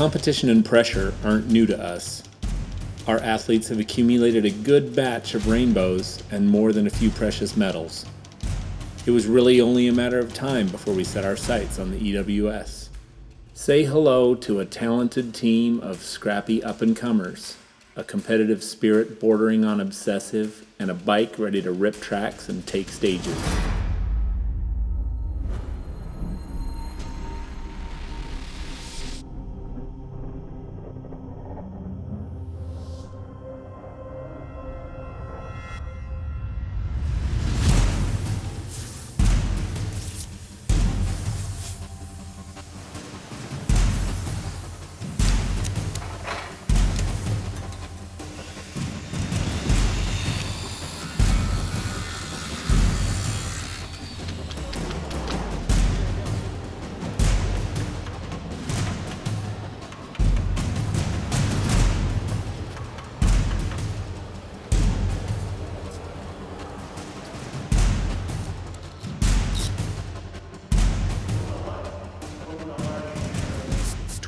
Competition and pressure aren't new to us. Our athletes have accumulated a good batch of rainbows and more than a few precious medals. It was really only a matter of time before we set our sights on the EWS. Say hello to a talented team of scrappy up and comers, a competitive spirit bordering on obsessive, and a bike ready to rip tracks and take stages.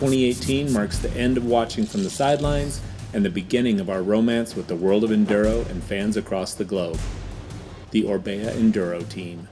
Twenty eighteen marks the end of watching from the sidelines and the beginning of our romance with the world of enduro and fans across the globe. The Orbea Enduro Team.